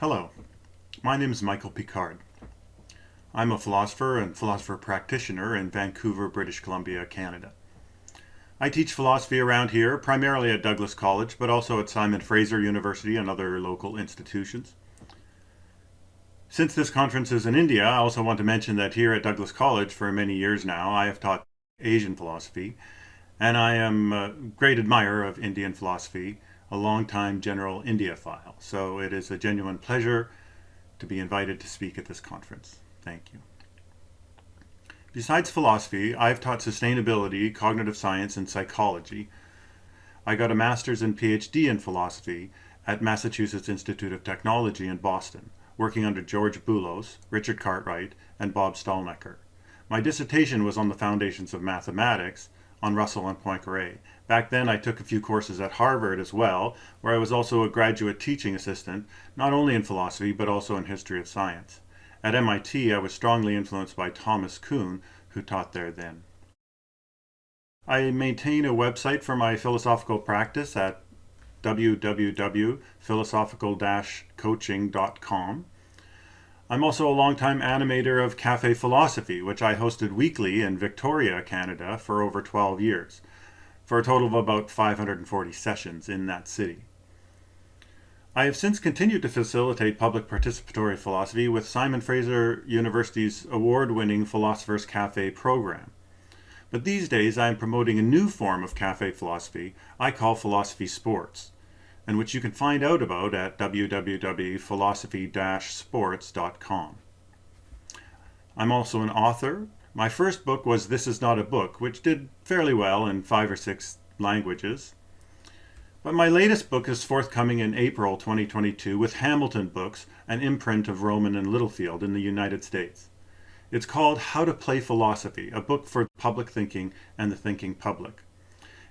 Hello, my name is Michael Picard. I'm a philosopher and philosopher practitioner in Vancouver, British Columbia, Canada. I teach philosophy around here, primarily at Douglas College, but also at Simon Fraser University and other local institutions. Since this conference is in India, I also want to mention that here at Douglas College for many years now, I have taught Asian philosophy, and I am a great admirer of Indian philosophy, a long-time general file. So it is a genuine pleasure to be invited to speak at this conference. Thank you. Besides philosophy, I've taught sustainability, cognitive science, and psychology. I got a master's and PhD in philosophy at Massachusetts Institute of Technology in Boston, working under George Boolos, Richard Cartwright, and Bob Stalnaker. My dissertation was on the foundations of mathematics on Russell and Poincaré. Back then I took a few courses at Harvard as well, where I was also a graduate teaching assistant, not only in philosophy, but also in history of science. At MIT, I was strongly influenced by Thomas Kuhn, who taught there then. I maintain a website for my philosophical practice at www.philosophical-coaching.com. I'm also a longtime animator of Cafe Philosophy, which I hosted weekly in Victoria, Canada for over 12 years, for a total of about 540 sessions in that city. I have since continued to facilitate public participatory philosophy with Simon Fraser University's award-winning Philosopher's Cafe program. But these days I am promoting a new form of cafe philosophy I call philosophy sports, and which you can find out about at www.philosophy-sports.com. I'm also an author. My first book was This Is Not a Book, which did fairly well in five or six languages. But my latest book is forthcoming in April 2022 with Hamilton Books, an imprint of Rowman and Littlefield in the United States. It's called How to Play Philosophy, a book for public thinking and the thinking public.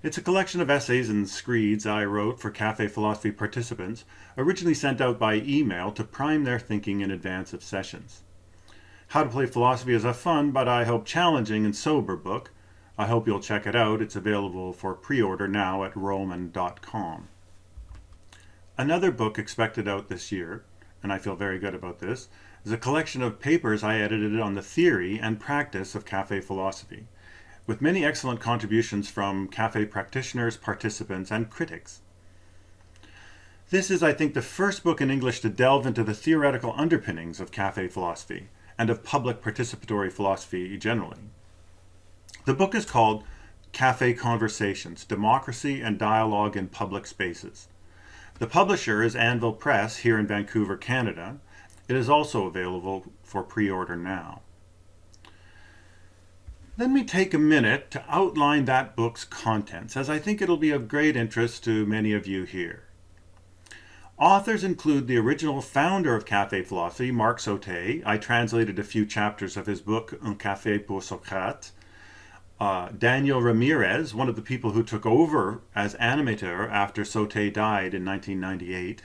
It's a collection of essays and screeds I wrote for Cafe Philosophy participants, originally sent out by email to prime their thinking in advance of sessions. How to Play Philosophy is a fun, but I hope challenging and sober book, I hope you'll check it out. It's available for pre-order now at rowman.com. Another book expected out this year, and I feel very good about this, is a collection of papers I edited on the theory and practice of cafe philosophy, with many excellent contributions from cafe practitioners, participants, and critics. This is, I think, the first book in English to delve into the theoretical underpinnings of cafe philosophy and of public participatory philosophy generally. The book is called Cafe Conversations, Democracy and Dialogue in Public Spaces. The publisher is Anvil Press here in Vancouver, Canada. It is also available for pre-order now. Let me take a minute to outline that book's contents, as I think it'll be of great interest to many of you here. Authors include the original founder of Cafe Philosophy, Marc Sautet. I translated a few chapters of his book, Un Café pour Socrate, uh, Daniel Ramirez, one of the people who took over as animator after Sautet died in 1998.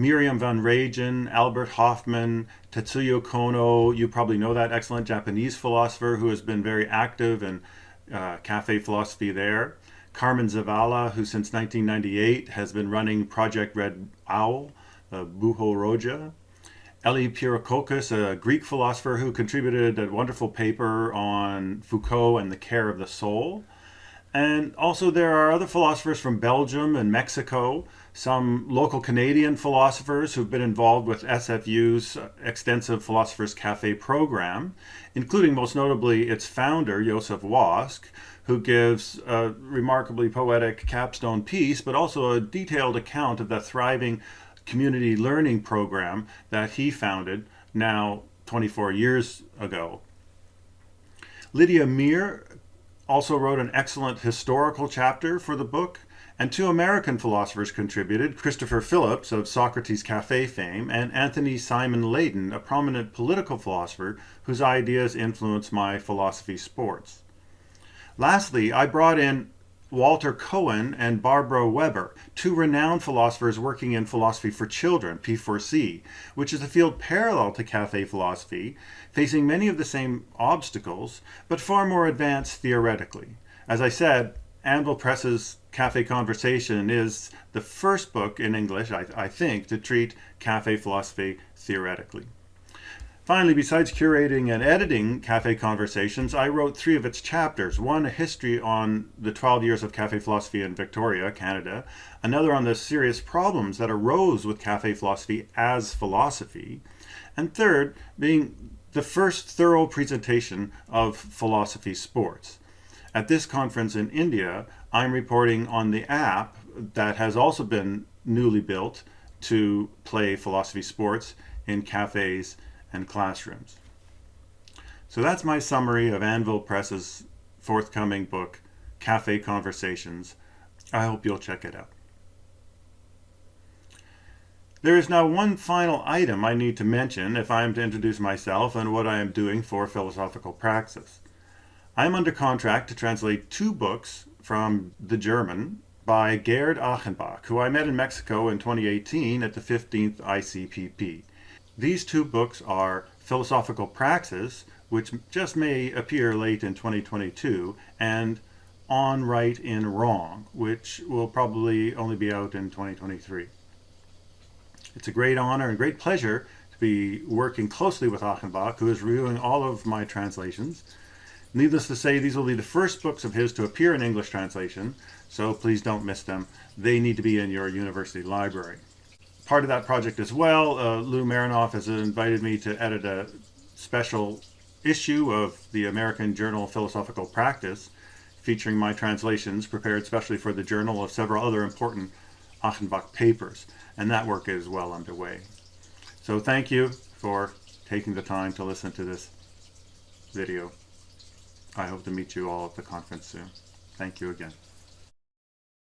Miriam van Reijen, Albert Hofmann, Tetsuya Kono, you probably know that excellent Japanese philosopher who has been very active in uh, cafe philosophy there. Carmen Zavala, who since 1998 has been running Project Red Owl, uh, Buho Roja. Elly Pyrrhokokos, a Greek philosopher who contributed a wonderful paper on Foucault and the care of the soul. And also there are other philosophers from Belgium and Mexico, some local Canadian philosophers who've been involved with SFU's extensive Philosophers Cafe program, including most notably its founder, Joseph Wask, who gives a remarkably poetic capstone piece, but also a detailed account of the thriving community learning program that he founded now 24 years ago. Lydia Amir also wrote an excellent historical chapter for the book, and two American philosophers contributed, Christopher Phillips of Socrates Cafe fame, and Anthony Simon Laden, a prominent political philosopher whose ideas influence my philosophy sports. Lastly, I brought in Walter Kohan and Barbara Weber, two renowned philosophers working in philosophy for children, P4C, which is a field parallel to cafe philosophy, facing many of the same obstacles, but far more advanced theoretically. As I said, Anvil Press's Cafe Conversation is the first book in English, I, I think, to treat cafe philosophy theoretically. Finally, besides curating and editing Cafe Conversations, I wrote three of its chapters. One, a history on the 12 years of cafe philosophy in Victoria, Canada. Another on the serious problems that arose with cafe philosophy as philosophy. And third, being the first thorough presentation of philosophy sports. At this conference in India, I'm reporting on the app that has also been newly built to play philosophy sports in cafes and classrooms. So that's my summary of Anvil Press's forthcoming book, Cafe Conversations. I hope you'll check it out. There is now one final item I need to mention if I am to introduce myself and what I am doing for philosophical praxis. I am under contract to translate two books from the German by Gerd Achenbach, who I met in Mexico in 2018 at the 15th ICPP. These two books are Philosophical Praxis, which just may appear late in 2022, and On Right in Wrong, which will probably only be out in 2023. It's a great honor and great pleasure to be working closely with Achenbach, who is reviewing all of my translations. Needless to say, these will be the first books of his to appear in English translation, so please don't miss them. They need to be in your university library part of that project as well, uh, Lou Marinoff has invited me to edit a special issue of the American Journal of Philosophical Practice featuring my translations prepared specially for the journal of several other important Achenbach papers. And that work is well underway. So thank you for taking the time to listen to this video. I hope to meet you all at the conference soon. Thank you again.